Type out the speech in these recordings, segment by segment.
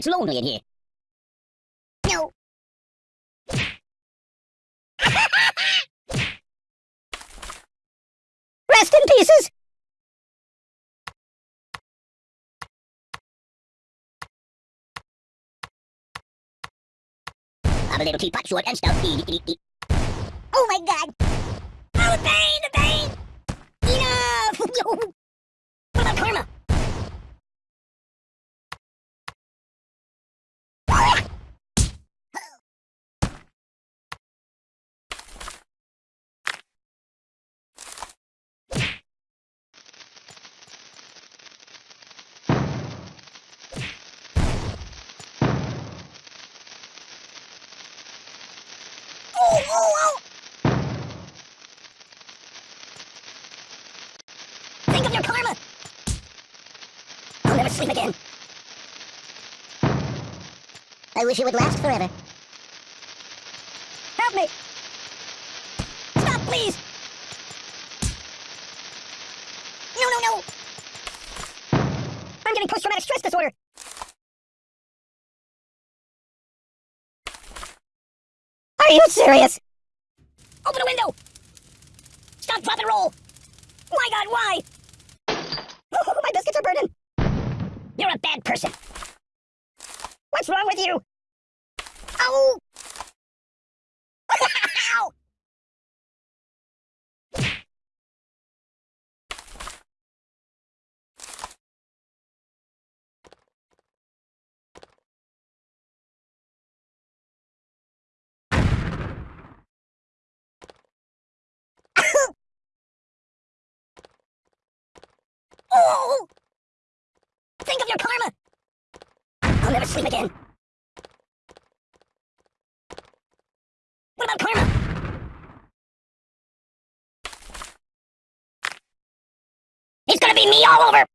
it's lonely in here. No. Rest in pieces! I'm a little teapot, short and stout. Oh my god! Oh, the pain, the pain! Enough! what about karma? Oh, oh, oh! Think of your karma! I'll never sleep again. I wish it would last forever. Help me! Stop, please! No, no, no! I'm getting post-traumatic stress disorder! Are you serious? Open a window! Stop, drop, and roll! My god, why? my biscuits are burning! You're a bad person! What's wrong with you? Ow! Ow! Oh! oh! Think of your karma! I'll never sleep again. What about karma? It's gonna be me all over!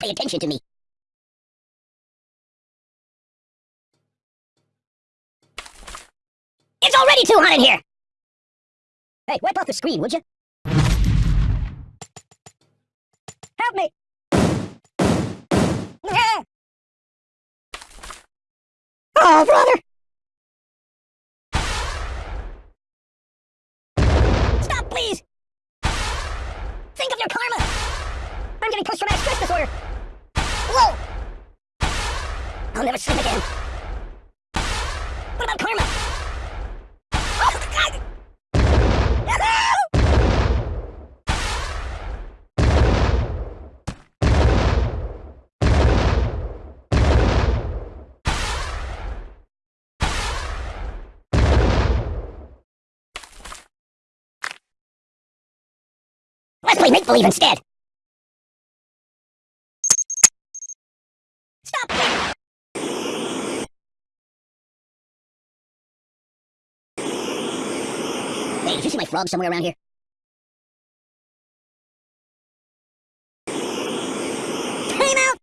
Pay attention to me. It's already too hot in here! Hey, wipe off the screen, would you? Help me! Oh, brother! Stop, please! Think of your karma! I'm getting post-traumatic stress disorder! Whoa! I'll never sleep again. What about karma? Oh, God! Let's play make-believe instead! Stop! Hey, did you see my frog somewhere around here? Time out!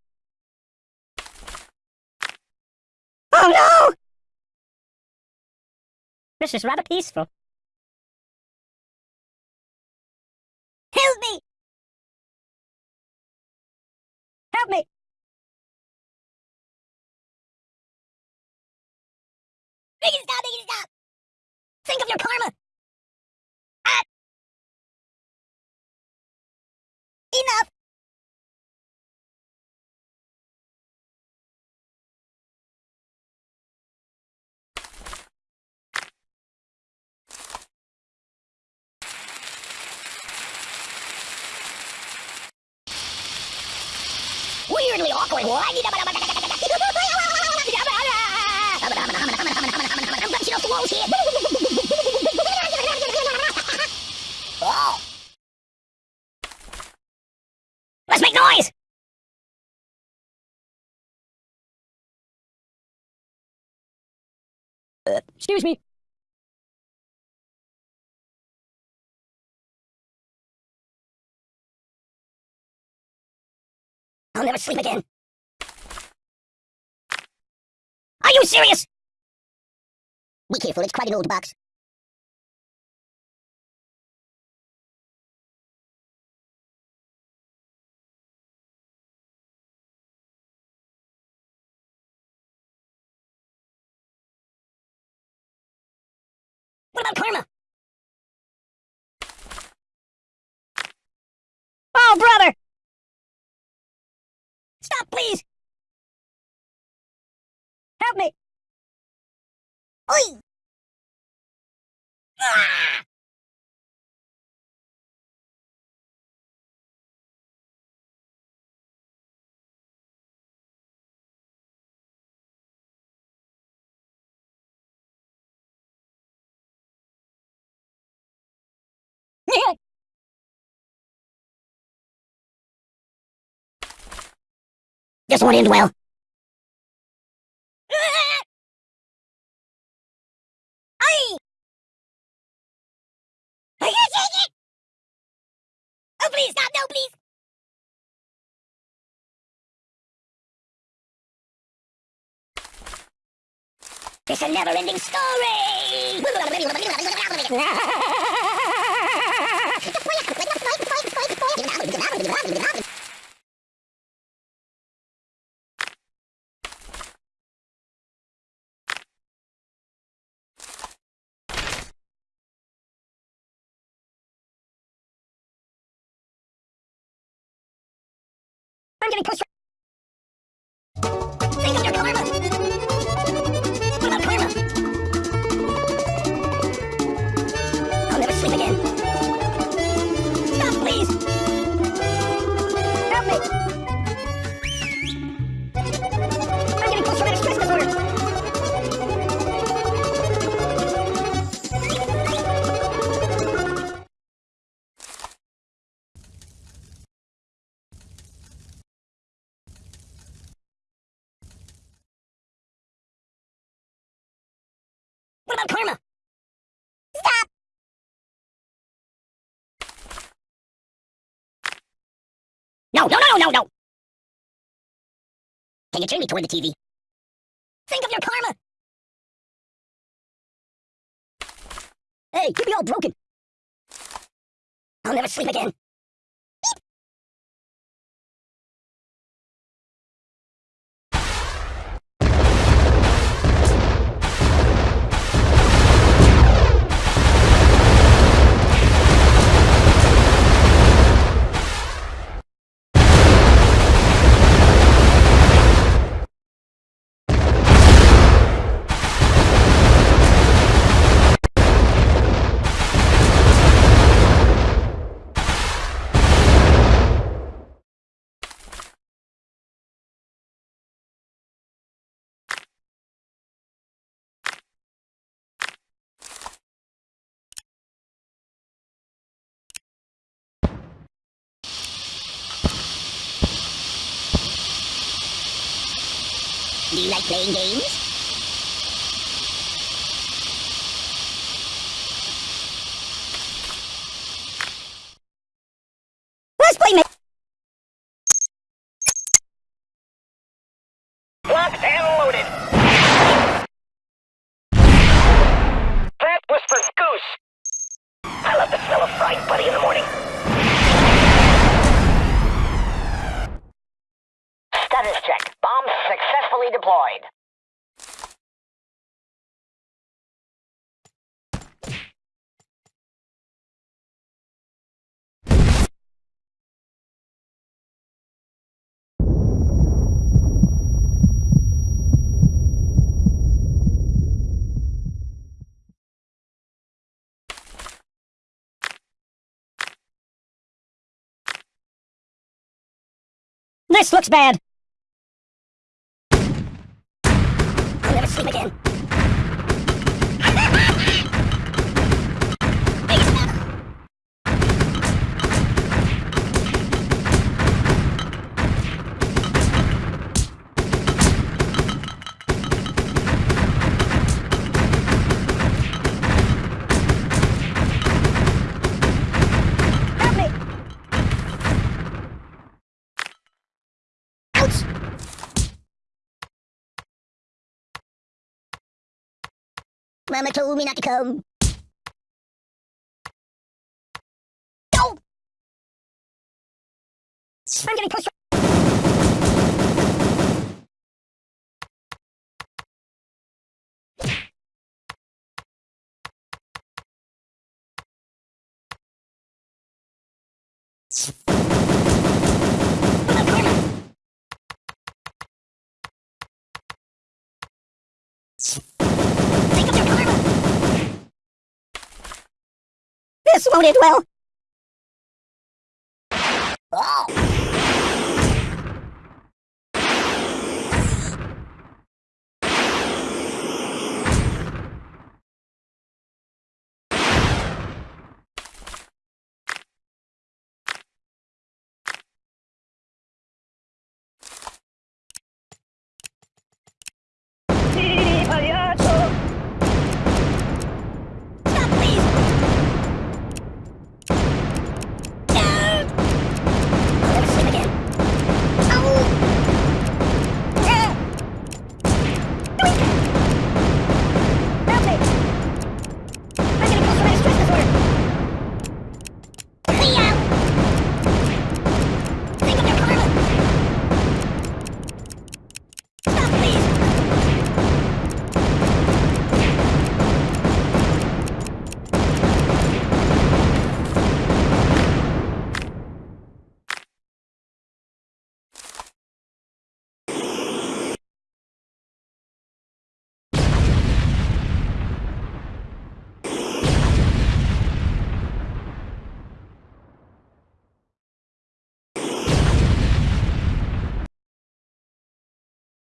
Oh no! This is rather peaceful. Help me! Help me! Make it stop! Make it stop! Think of your karma! Ah! Enough! Awkward. Here. Let's make noise! Uh, excuse me. I'll never sleep again. Are you serious? Be careful, it's quite an old box. What about karma? Oi! Ah! This won't end well. Oh, please, stop, no, please. It's a never-ending story! getting pushed. Think of karma. What about karma? I'll never sleep again. About karma? Stop! No, no, no, no, no! Can you turn me toward the TV? Think of your karma! Hey, you'd all broken. I'll never sleep again. Do you like playing games? Let's play ma- This looks bad. Mama told me not to come. Go! I'm getting pushed. This won't end well. Oh.